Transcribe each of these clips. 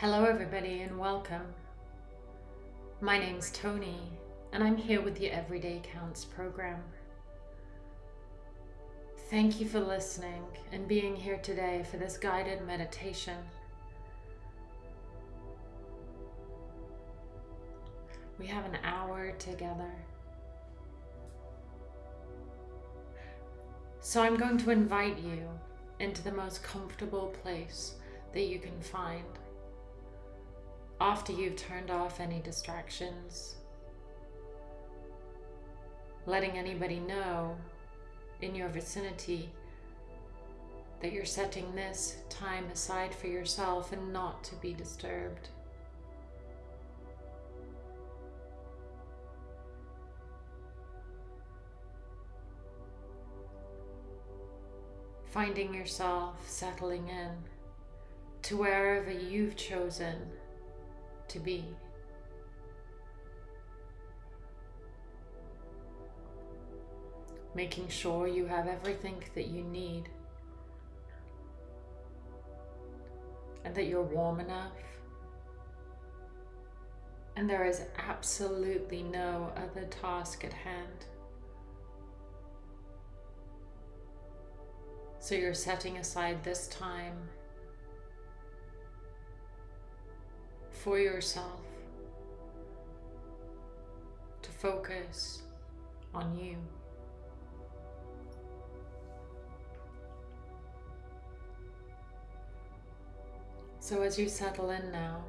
Hello, everybody, and welcome. My name's Tony, and I'm here with the Everyday Counts program. Thank you for listening and being here today for this guided meditation. We have an hour together. So I'm going to invite you into the most comfortable place that you can find after you've turned off any distractions, letting anybody know in your vicinity that you're setting this time aside for yourself and not to be disturbed. Finding yourself settling in to wherever you've chosen to be. Making sure you have everything that you need and that you're warm enough and there is absolutely no other task at hand. So you're setting aside this time for yourself to focus on you. So as you settle in now,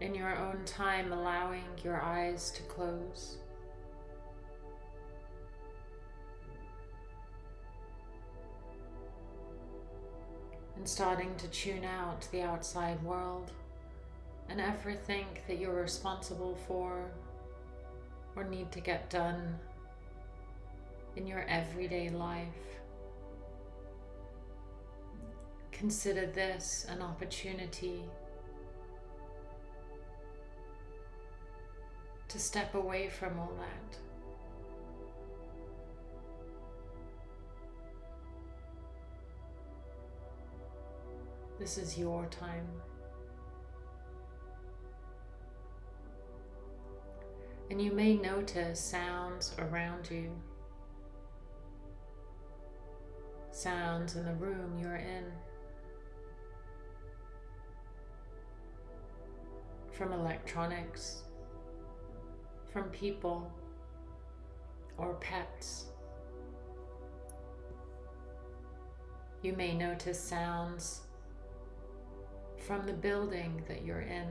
in your own time allowing your eyes to close, and starting to tune out the outside world and everything that you're responsible for or need to get done in your everyday life. Consider this an opportunity to step away from all that. This is your time. And you may notice sounds around you. Sounds in the room you're in. From electronics, from people or pets. You may notice sounds from the building that you're in.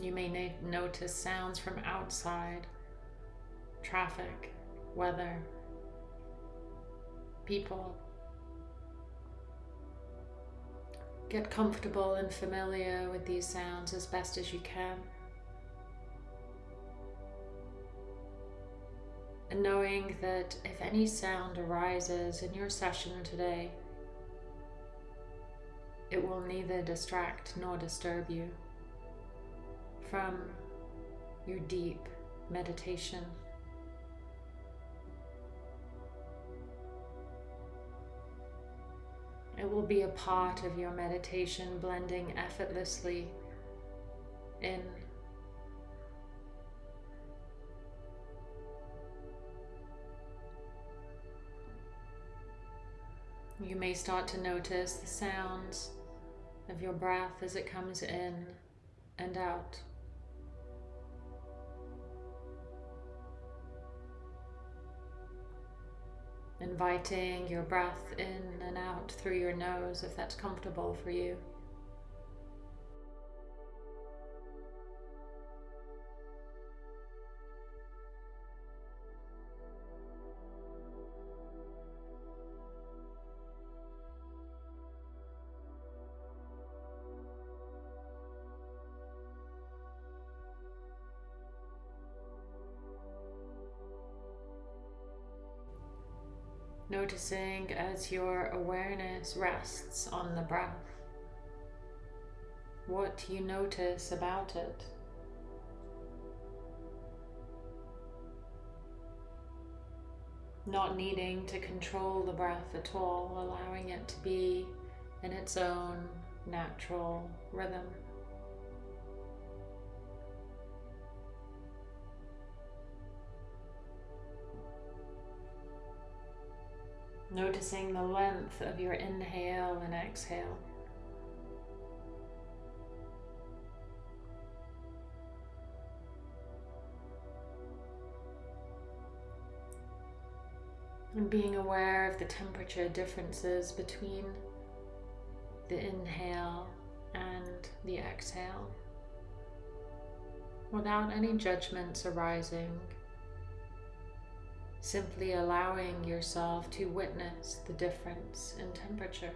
You may notice sounds from outside, traffic, weather, people. Get comfortable and familiar with these sounds as best as you can. And knowing that if any sound arises in your session today, it will neither distract nor disturb you from your deep meditation. It will be a part of your meditation blending effortlessly in You may start to notice the sounds of your breath as it comes in and out. Inviting your breath in and out through your nose if that's comfortable for you. Noticing as your awareness rests on the breath, what you notice about it. not needing to control the breath at all, allowing it to be in its own natural rhythm. Noticing the length of your inhale and exhale. And being aware of the temperature differences between the inhale and the exhale without any judgments arising simply allowing yourself to witness the difference in temperature.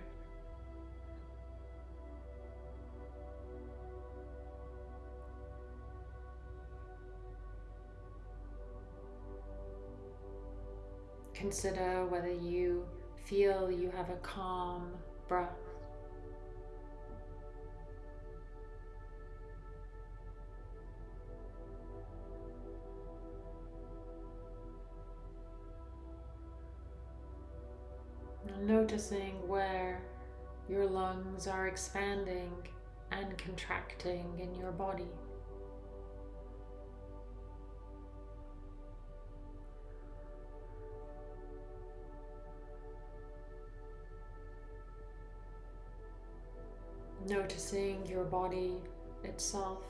Consider whether you feel you have a calm breath. Noticing where your lungs are expanding and contracting in your body. Noticing your body itself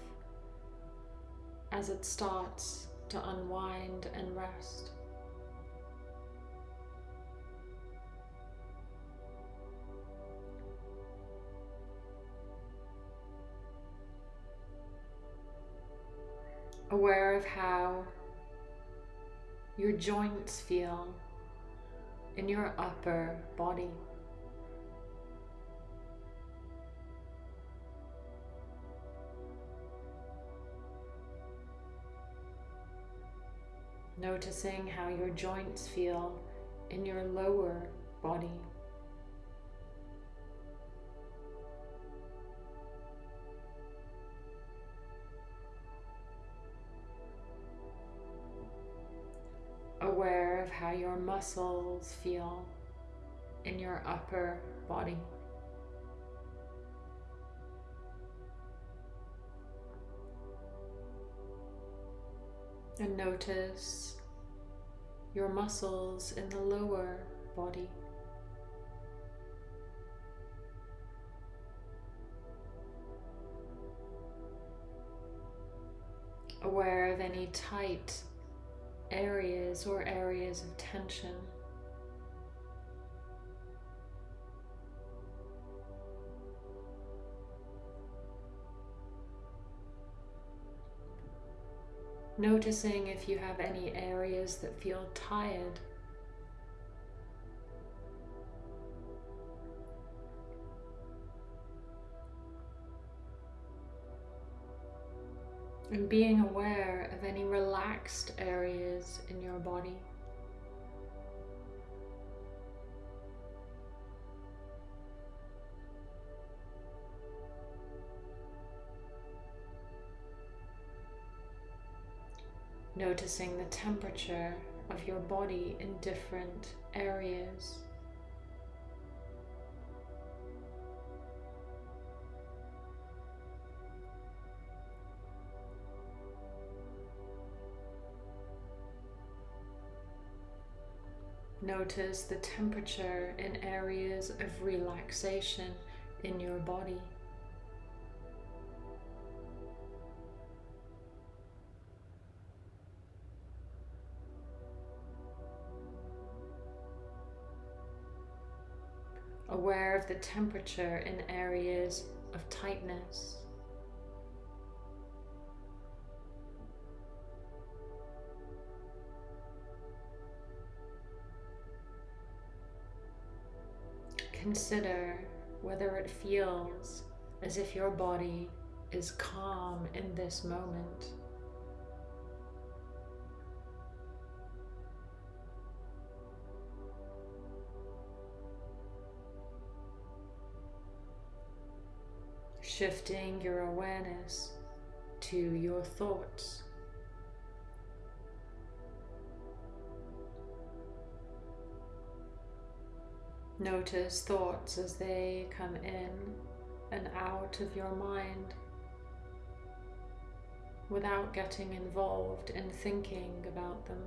as it starts to unwind and rest. Aware of how your joints feel in your upper body. Noticing how your joints feel in your lower body. How your muscles feel in your upper body. And notice your muscles in the lower body. Aware of any tight areas or areas of tension. Noticing if you have any areas that feel tired and being aware of any relaxed areas in your body. Noticing the temperature of your body in different areas. Notice the temperature in areas of relaxation in your body. Aware of the temperature in areas of tightness. Consider whether it feels as if your body is calm in this moment. Shifting your awareness to your thoughts. Notice thoughts as they come in and out of your mind without getting involved in thinking about them.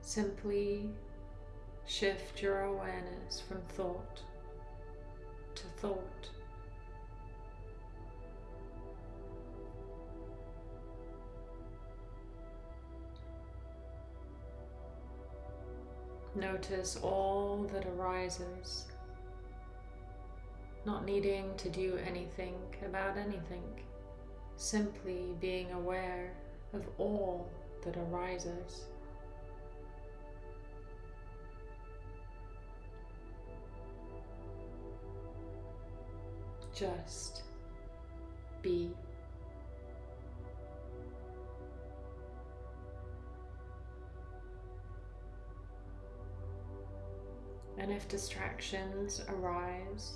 Simply shift your awareness from thought to thought. Notice all that arises, not needing to do anything about anything, simply being aware of all that arises. Just be. And if distractions arise,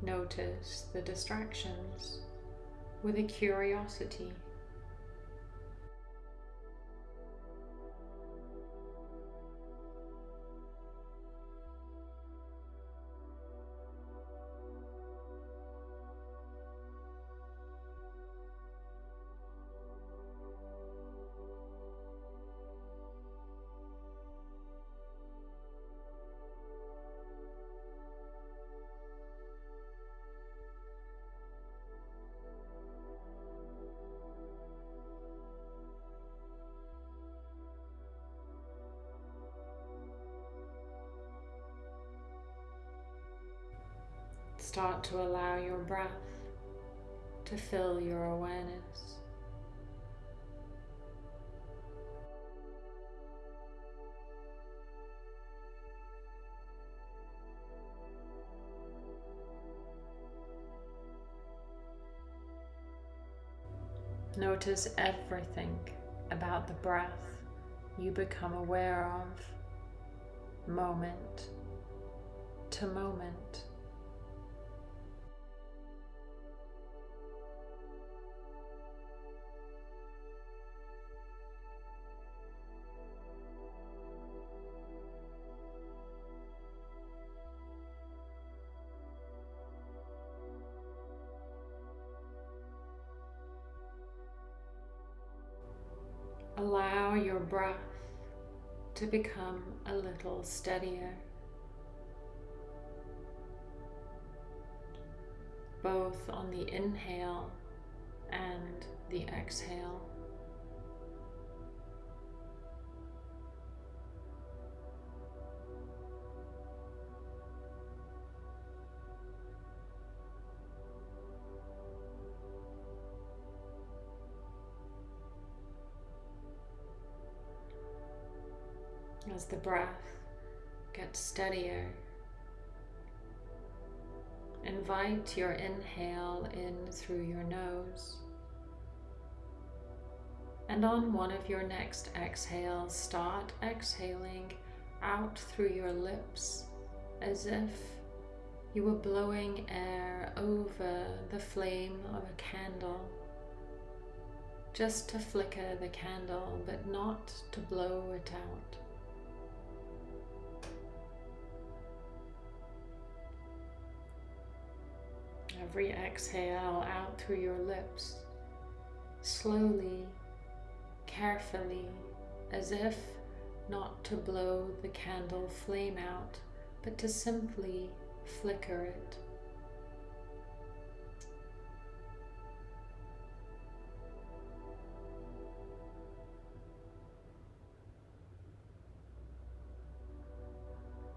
notice the distractions with a curiosity. Start to allow your breath to fill your awareness. Notice everything about the breath you become aware of moment to moment. Allow your breath to become a little steadier, both on the inhale and the exhale. The breath gets steadier. Invite your inhale in through your nose. And on one of your next exhales, start exhaling out through your lips as if you were blowing air over the flame of a candle. Just to flicker the candle, but not to blow it out. Every exhale out through your lips, slowly, carefully, as if not to blow the candle flame out, but to simply flicker it.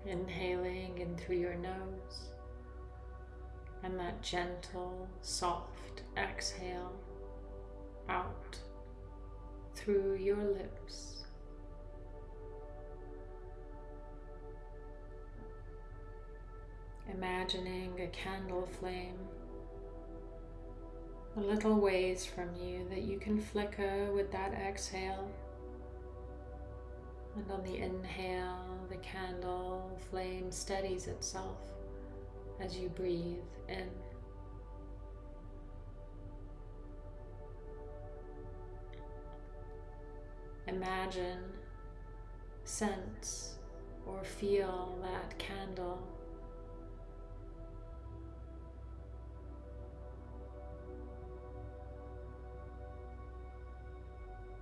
Inhaling in through your nose and that gentle, soft exhale out through your lips. Imagining a candle flame a little ways from you that you can flicker with that exhale. And on the inhale, the candle flame steadies itself as you breathe in. Imagine, sense, or feel that candle.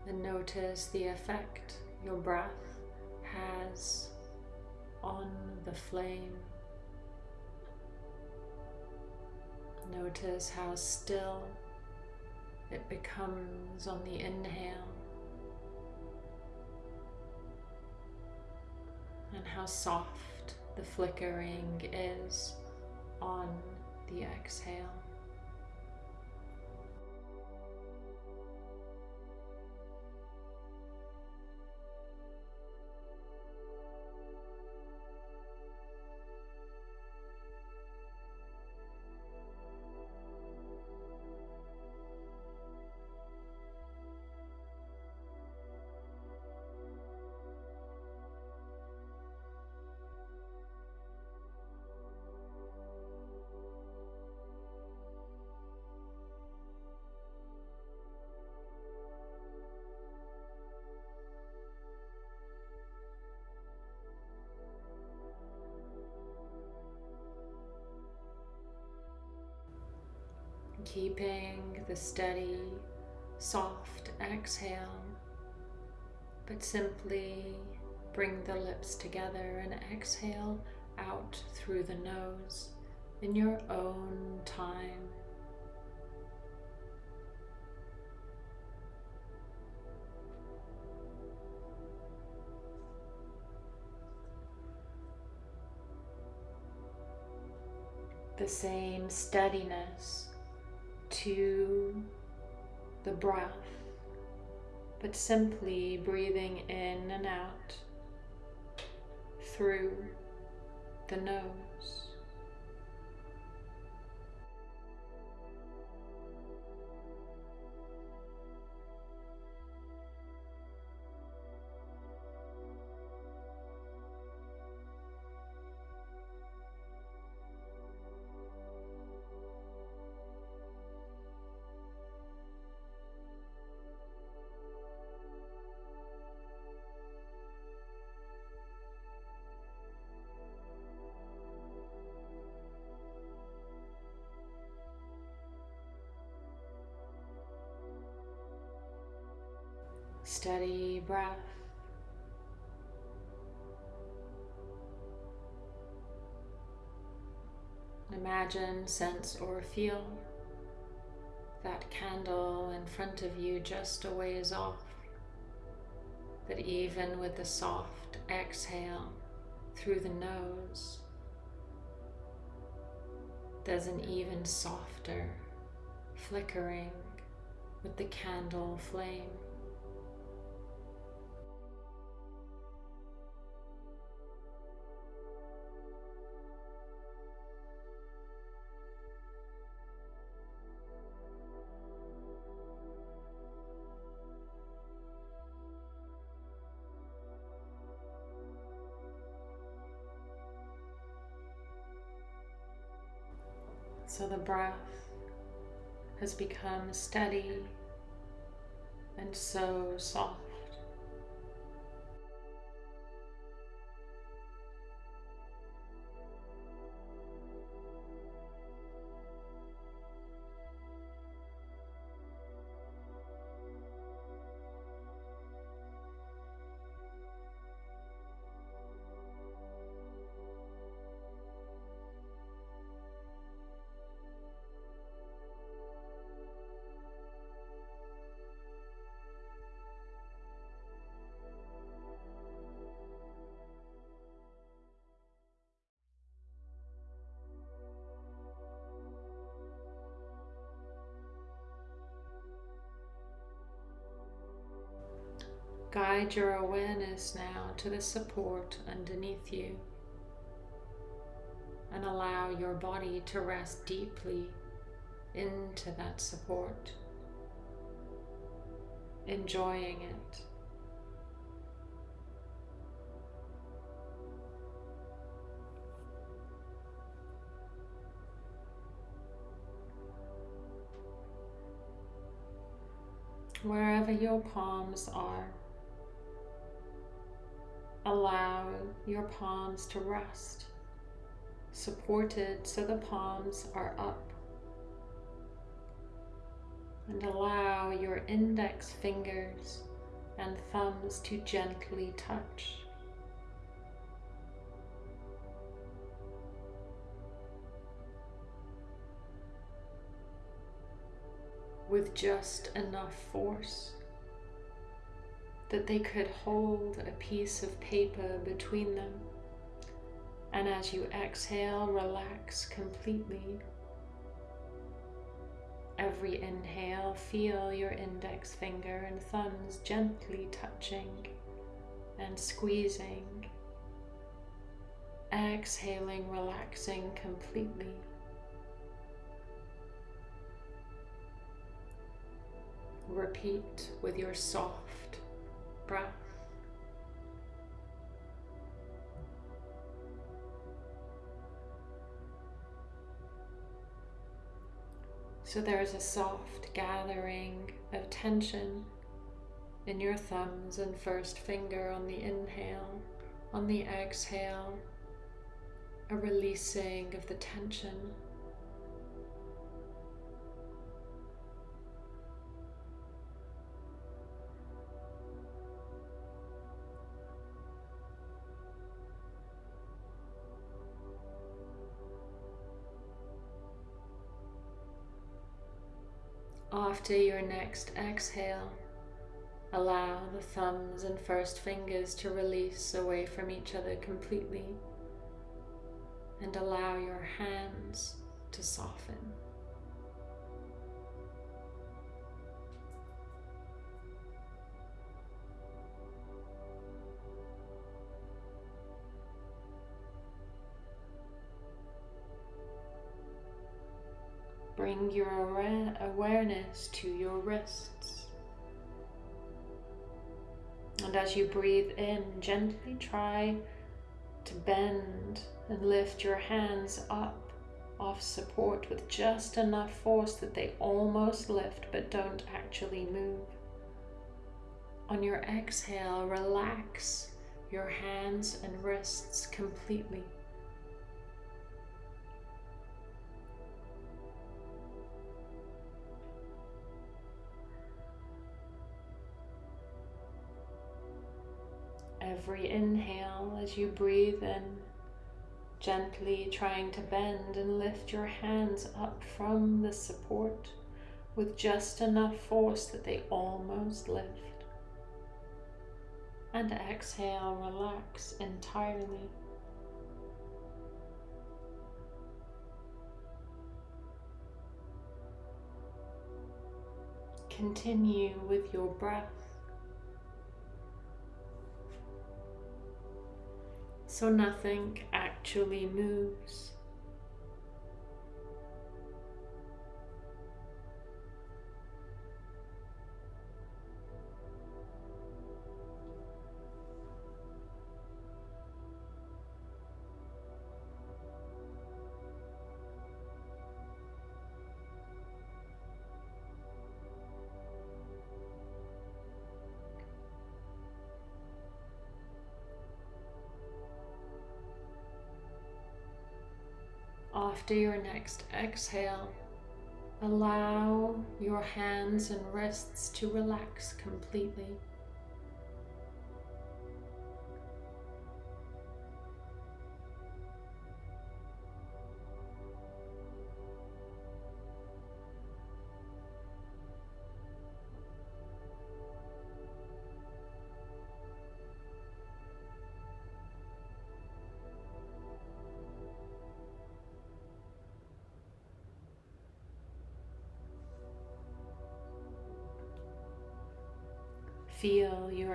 And notice the effect your breath has on the flame. Notice how still it becomes on the inhale and how soft the flickering is on the exhale. Keeping the steady, soft exhale, but simply bring the lips together and exhale out through the nose in your own time. The same steadiness to the breath, but simply breathing in and out through the nose. Imagine, sense, or feel that candle in front of you just a ways off. That even with the soft exhale through the nose, there's an even softer flickering with the candle flame. So the breath has become steady and so soft. Guide your awareness now to the support underneath you and allow your body to rest deeply into that support, enjoying it. Wherever your palms are, allow your palms to rest, supported so the palms are up. And allow your index fingers and thumbs to gently touch. With just enough force that they could hold a piece of paper between them. And as you exhale, relax completely. Every inhale, feel your index finger and thumbs gently touching and squeezing. Exhaling, relaxing completely. Repeat with your soft breath. So there's a soft gathering of tension in your thumbs and first finger on the inhale, on the exhale, a releasing of the tension After your next exhale, allow the thumbs and first fingers to release away from each other completely and allow your hands to soften. Bring your awareness to your wrists. And as you breathe in, gently try to bend and lift your hands up off support with just enough force that they almost lift but don't actually move. On your exhale, relax your hands and wrists completely. Every inhale as you breathe in, gently trying to bend and lift your hands up from the support with just enough force that they almost lift. And exhale, relax entirely. Continue with your breath. So nothing actually moves. After your next exhale, allow your hands and wrists to relax completely.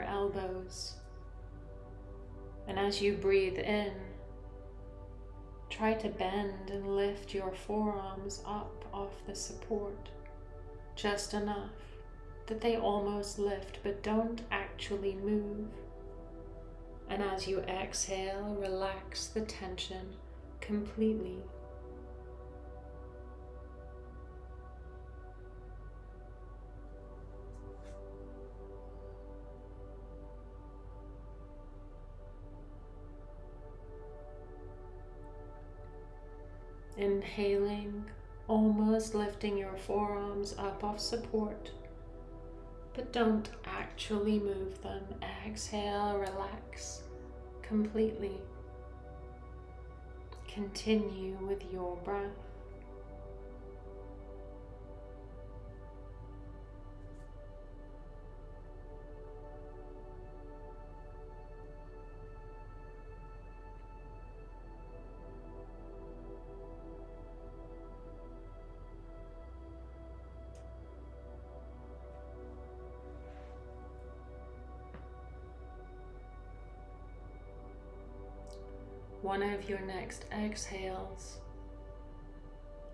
Elbows. And as you breathe in, try to bend and lift your forearms up off the support just enough that they almost lift but don't actually move. And as you exhale, relax the tension completely Inhaling, almost lifting your forearms up off support, but don't actually move them. Exhale, relax completely. Continue with your breath. One of your next exhales,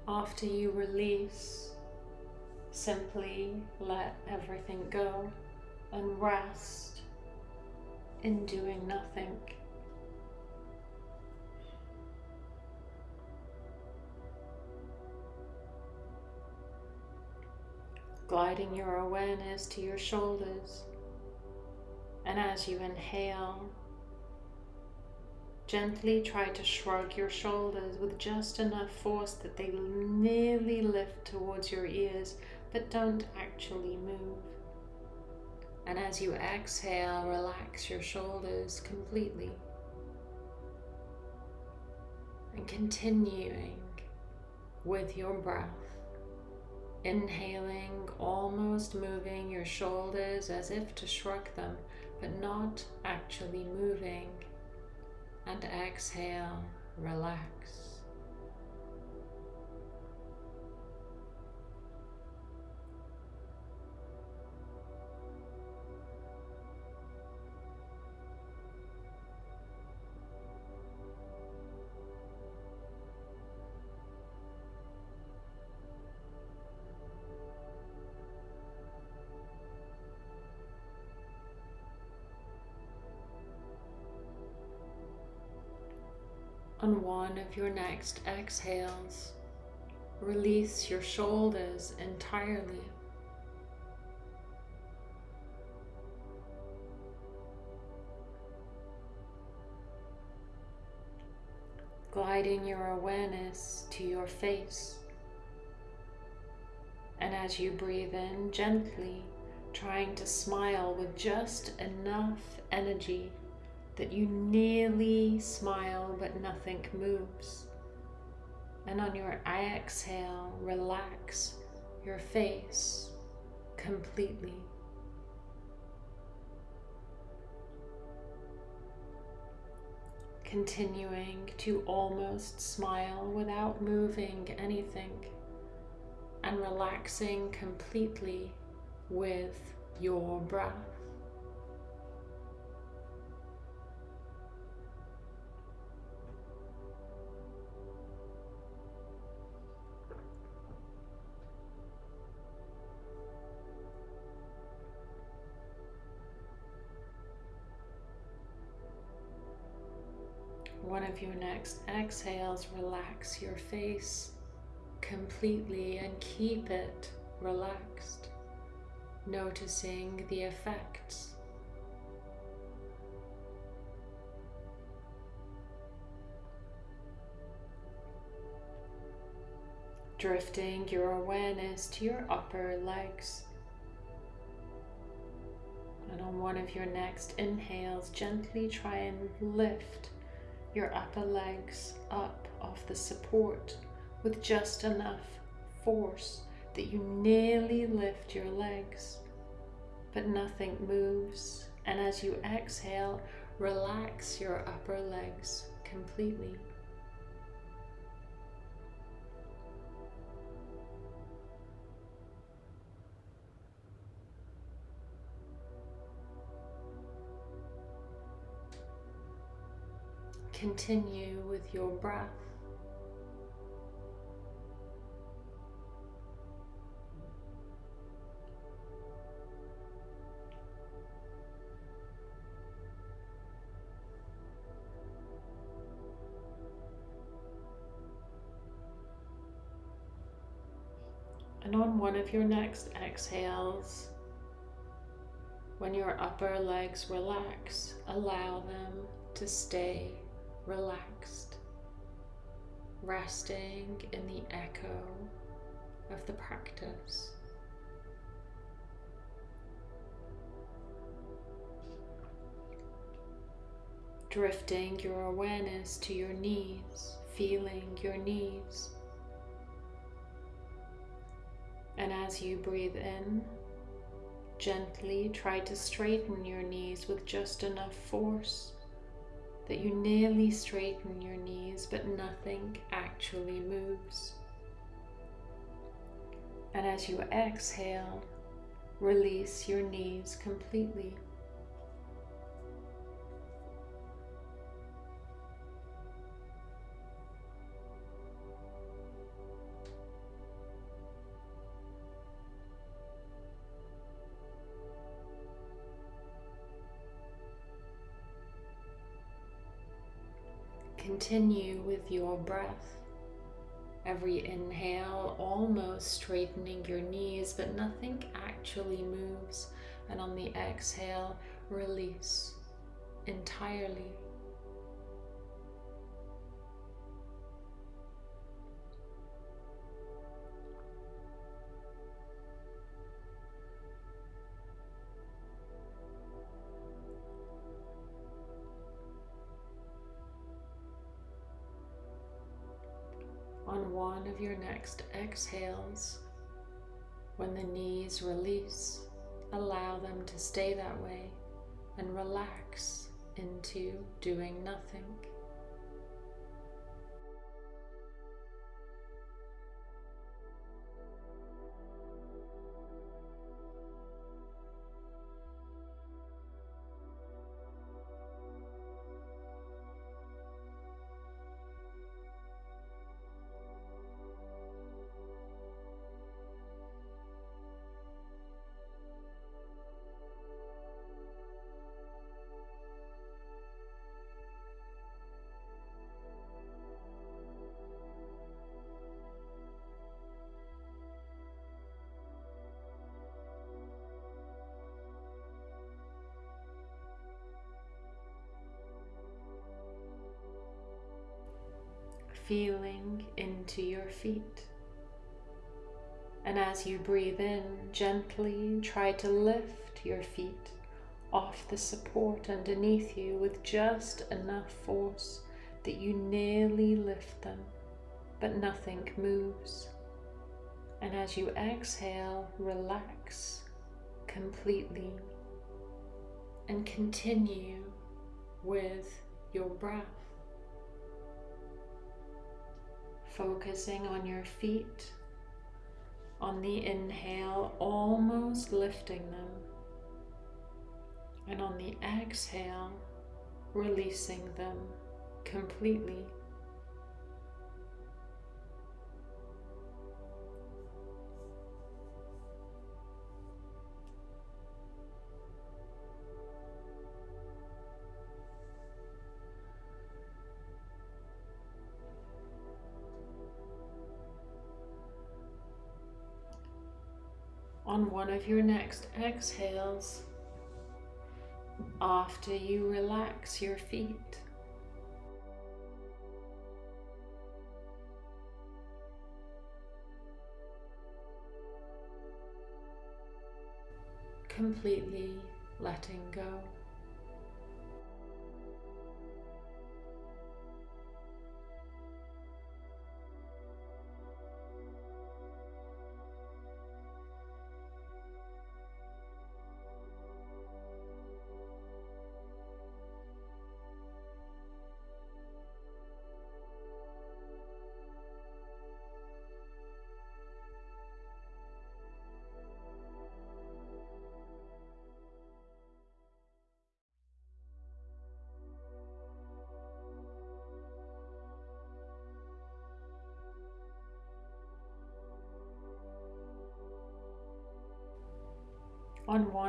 after you release, simply let everything go and rest in doing nothing. Gliding your awareness to your shoulders, and as you inhale, Gently try to shrug your shoulders with just enough force that they nearly lift towards your ears, but don't actually move. And as you exhale, relax your shoulders completely. And continuing with your breath. Inhaling, almost moving your shoulders as if to shrug them, but not actually moving and exhale, relax. On one of your next exhales, release your shoulders entirely. Gliding your awareness to your face. And as you breathe in gently, trying to smile with just enough energy that you nearly smile but nothing moves. And on your exhale, relax your face completely. Continuing to almost smile without moving anything and relaxing completely with your breath. Your next exhales, relax your face completely and keep it relaxed, noticing the effects. Drifting your awareness to your upper legs. And on one of your next inhales, gently try and lift your upper legs up off the support with just enough force that you nearly lift your legs, but nothing moves. And as you exhale, relax your upper legs completely. Continue with your breath. And on one of your next exhales, when your upper legs relax, allow them to stay relaxed. resting in the echo of the practice. Drifting your awareness to your knees, feeling your knees. And as you breathe in, gently try to straighten your knees with just enough force that you nearly straighten your knees, but nothing actually moves. And as you exhale, release your knees completely. Continue with your breath. Every inhale, almost straightening your knees, but nothing actually moves. And on the exhale, release entirely. One of your next exhales. When the knees release, allow them to stay that way and relax into doing nothing. Feeling into your feet. And as you breathe in, gently try to lift your feet off the support underneath you with just enough force that you nearly lift them, but nothing moves. And as you exhale, relax completely and continue with your breath. Focusing on your feet, on the inhale, almost lifting them, and on the exhale, releasing them completely. On one of your next exhales after you relax your feet. Completely letting go.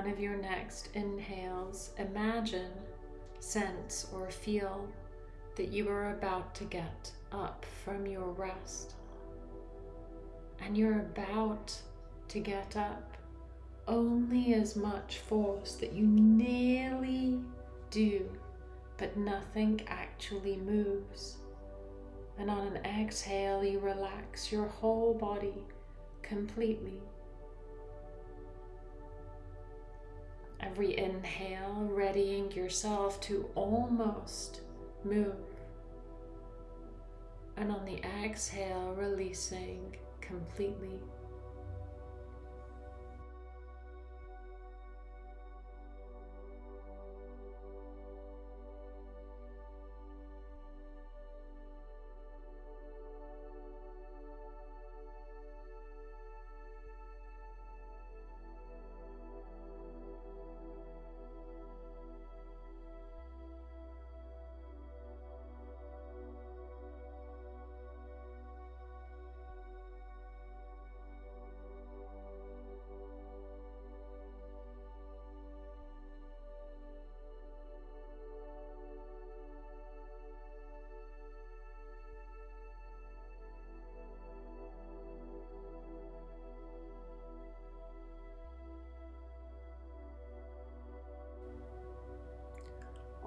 Of your next inhales, imagine, sense, or feel that you are about to get up from your rest. And you're about to get up only as much force that you nearly do, but nothing actually moves. And on an exhale, you relax your whole body completely. Every inhale, readying yourself to almost move. And on the exhale, releasing completely.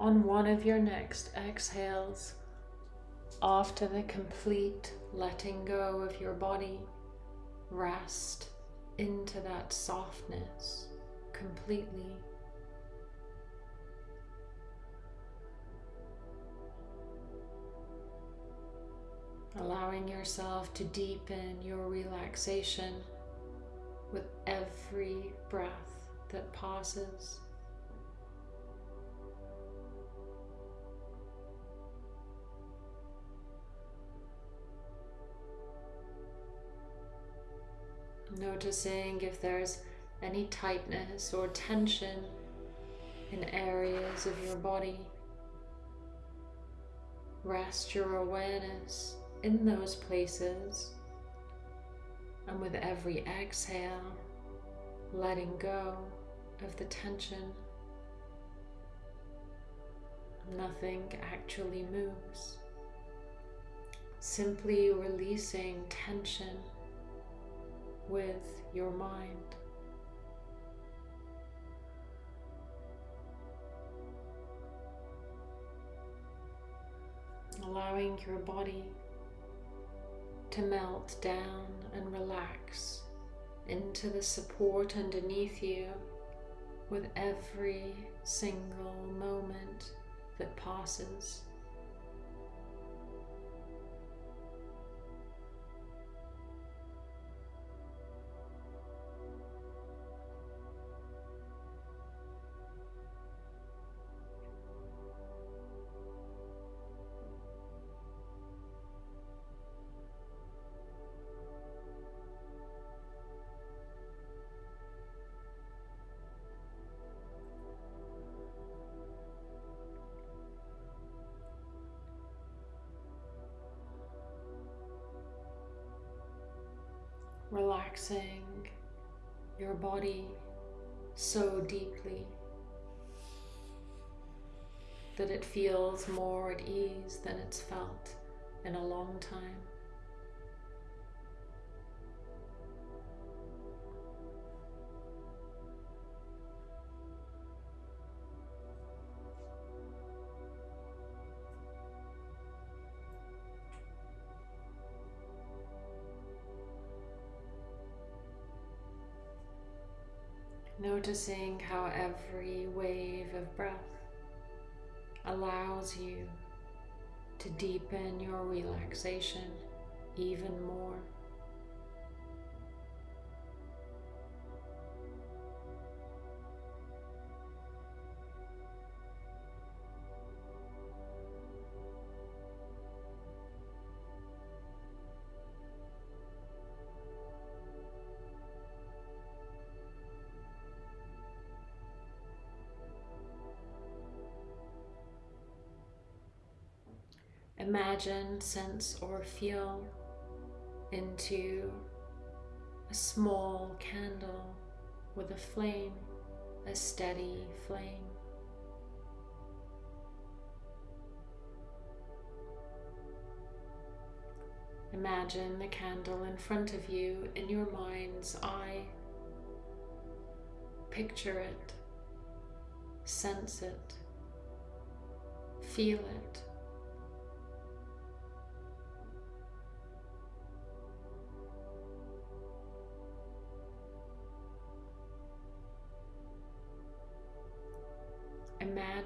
On one of your next exhales, after the complete letting go of your body, rest into that softness completely. Allowing yourself to deepen your relaxation with every breath that passes. Noticing if there's any tightness or tension in areas of your body. Rest your awareness in those places and with every exhale, letting go of the tension. Nothing actually moves. Simply releasing tension with your mind. Allowing your body to melt down and relax into the support underneath you with every single moment that passes. Relaxing your body so deeply that it feels more at ease than it's felt in a long time. Noticing how every wave of breath allows you to deepen your relaxation even more. Imagine, sense, or feel into a small candle with a flame, a steady flame. Imagine the candle in front of you in your mind's eye. Picture it, sense it, feel it.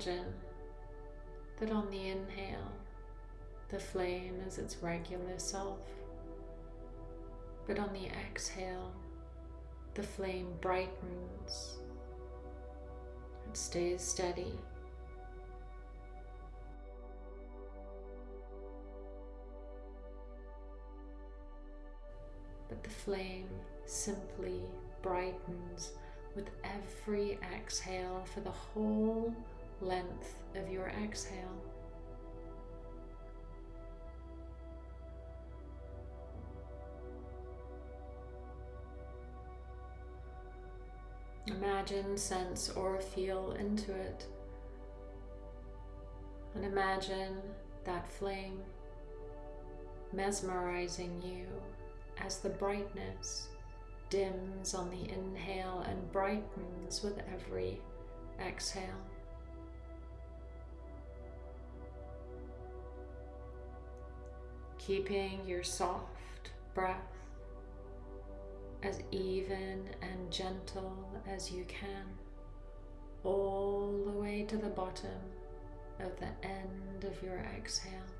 Imagine that on the inhale, the flame is its regular self, but on the exhale, the flame brightens and stays steady. But the flame simply brightens with every exhale for the whole length of your exhale. Imagine, sense, or feel into it. And imagine that flame mesmerizing you as the brightness dims on the inhale and brightens with every exhale. Keeping your soft breath as even and gentle as you can, all the way to the bottom of the end of your exhale.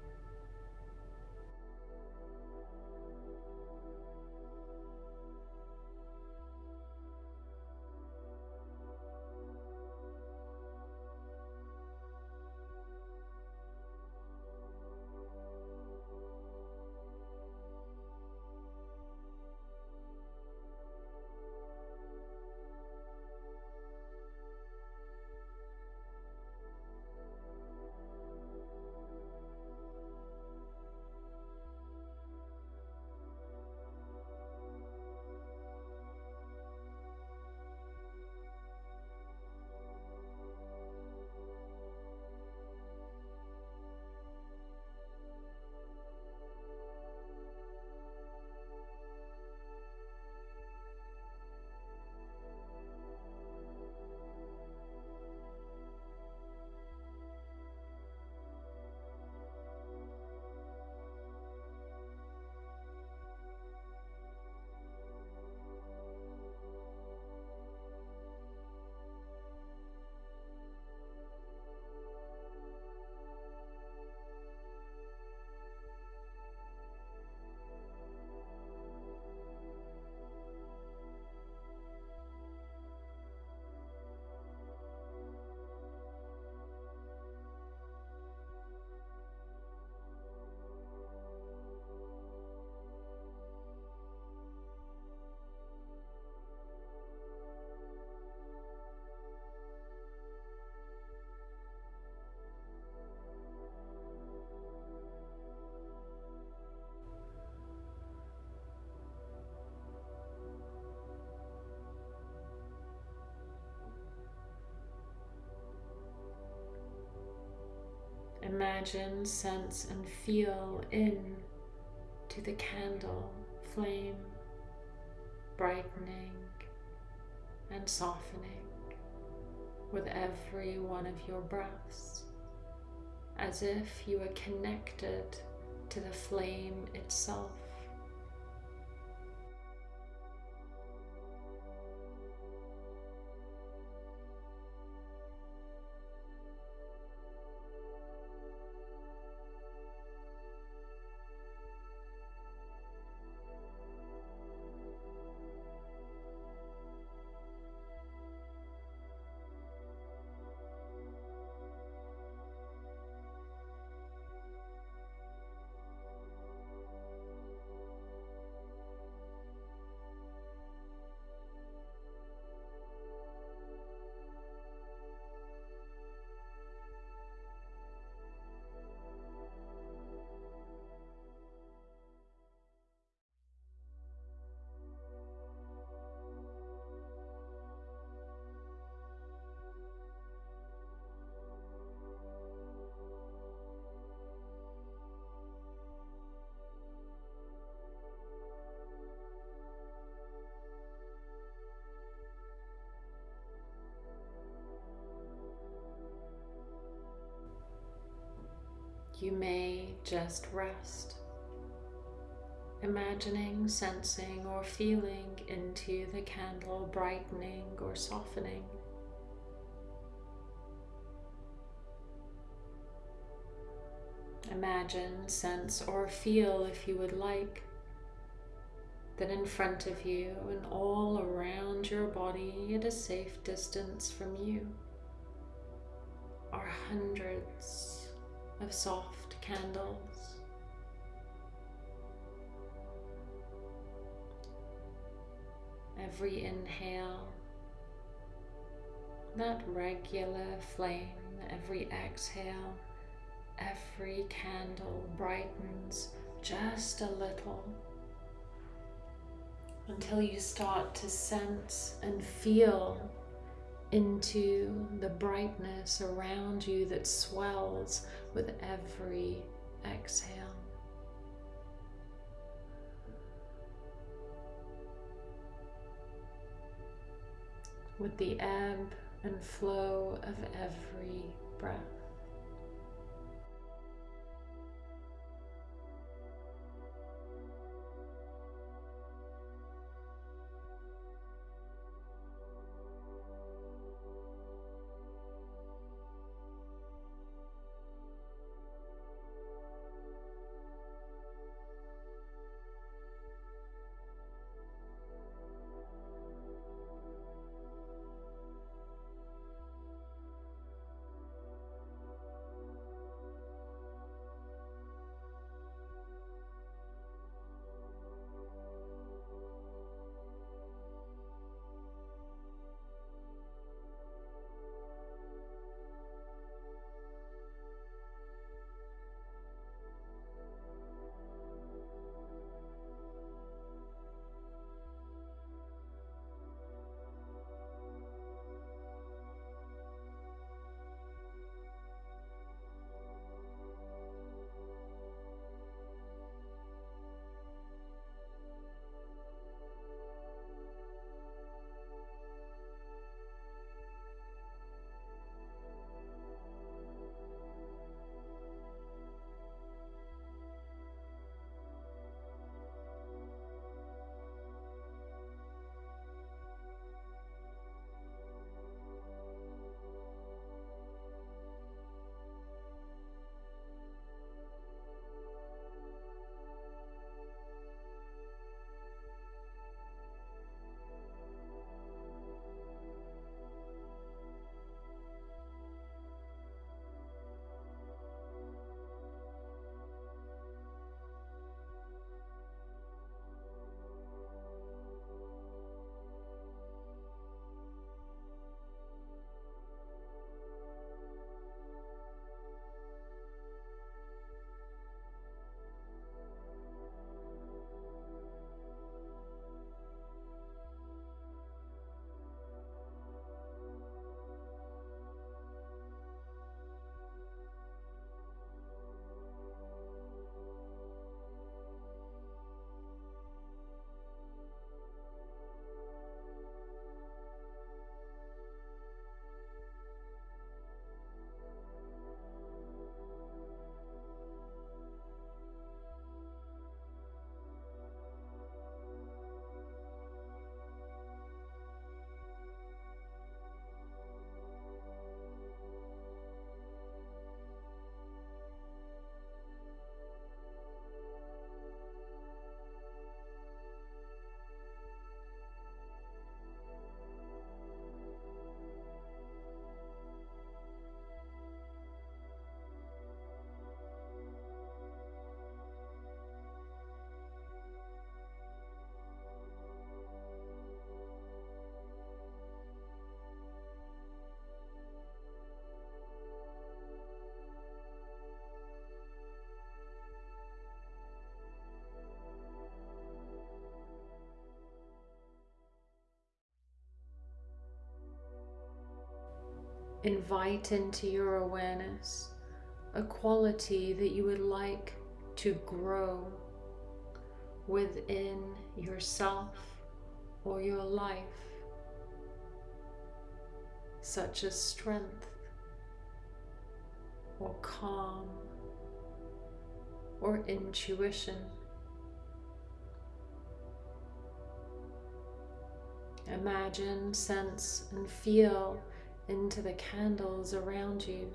Imagine, sense, and feel in to the candle flame, brightening and softening with every one of your breaths, as if you are connected to the flame itself. you may just rest, imagining, sensing, or feeling into the candle brightening or softening. Imagine, sense, or feel if you would like that in front of you and all around your body at a safe distance from you are hundreds of soft candles. Every inhale, that regular flame, every exhale every candle brightens just a little until you start to sense and feel into the brightness around you that swells with every exhale. With the ebb and flow of every breath. Invite into your awareness a quality that you would like to grow within yourself or your life, such as strength or calm or intuition. Imagine, sense, and feel into the candles around you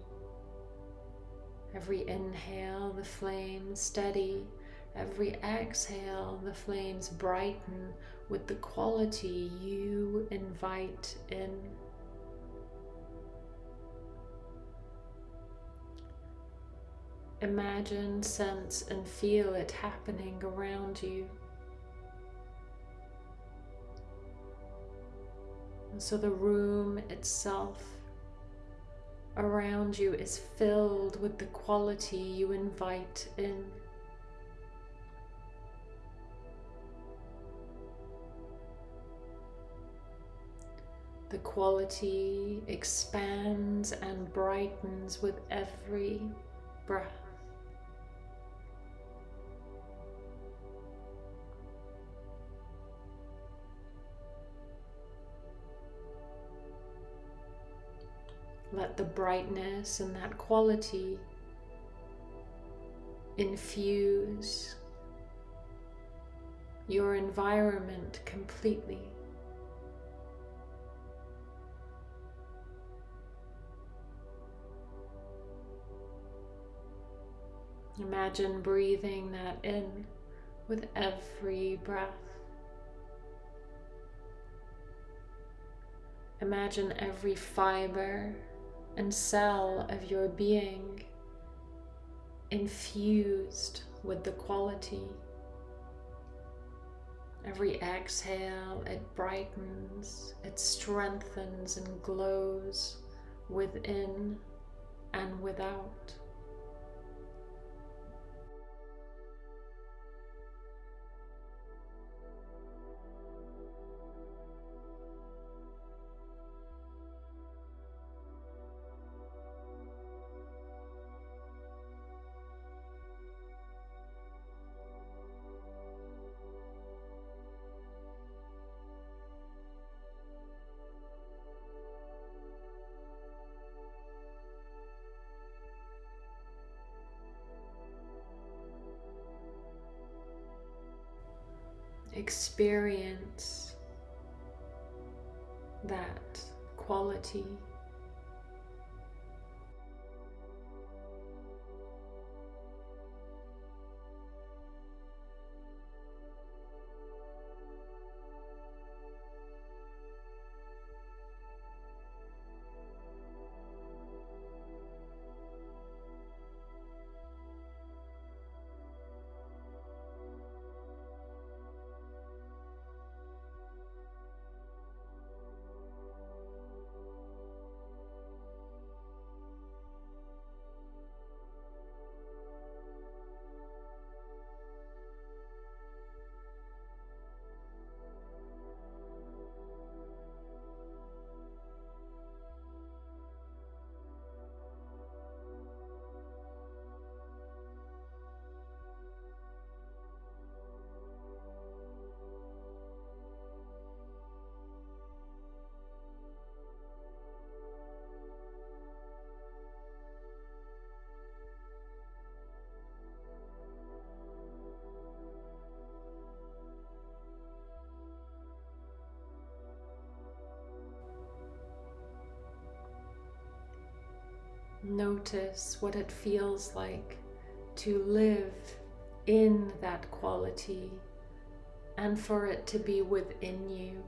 Every inhale, the flames steady. Every exhale, the flames brighten with the quality you invite in. Imagine, sense, and feel it happening around you. And so the room itself around you is filled with the quality you invite in. The quality expands and brightens with every breath. Let the brightness and that quality infuse your environment completely. Imagine breathing that in with every breath. Imagine every fiber and cell of your being infused with the quality. Every exhale, it brightens, it strengthens and glows within and without. Experience that quality. Notice what it feels like to live in that quality and for it to be within you.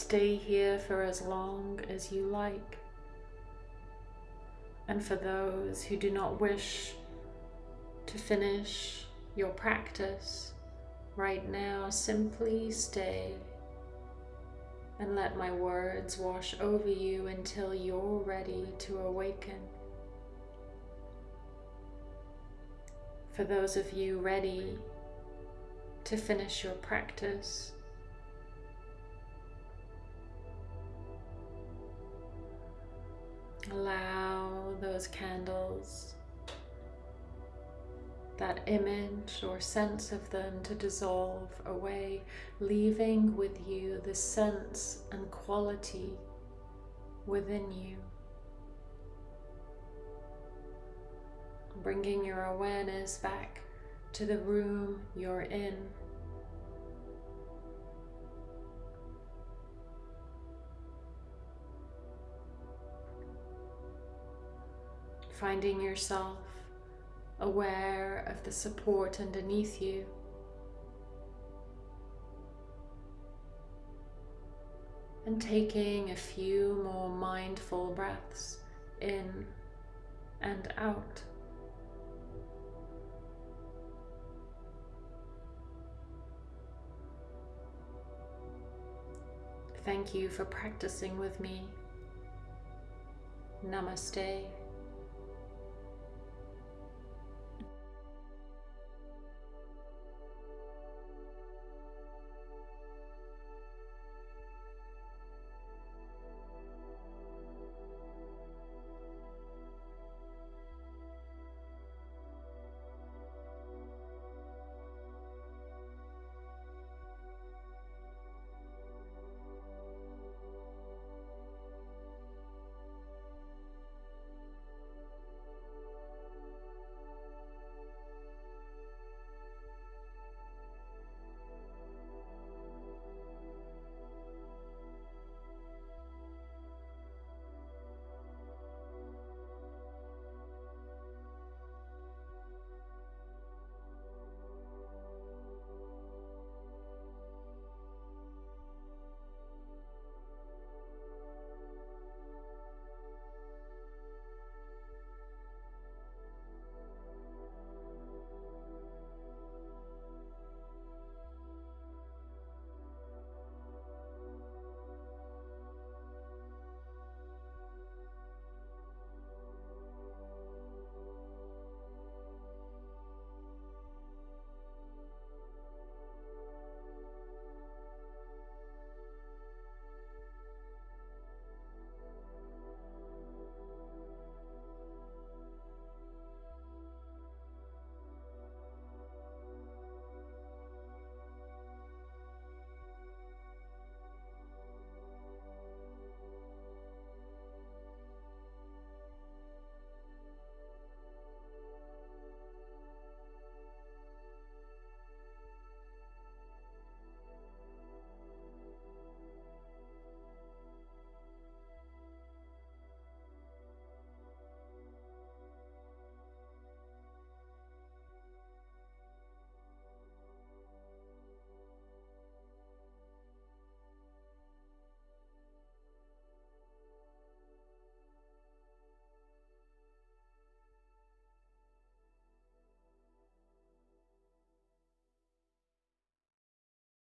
Stay here for as long as you like. And for those who do not wish to finish your practice right now, simply stay and let my words wash over you until you're ready to awaken. For those of you ready to finish your practice, allow those candles, that image or sense of them to dissolve away, leaving with you the sense and quality within you. Bringing your awareness back to the room you're in. Finding yourself aware of the support underneath you. And taking a few more mindful breaths in and out. Thank you for practicing with me. Namaste.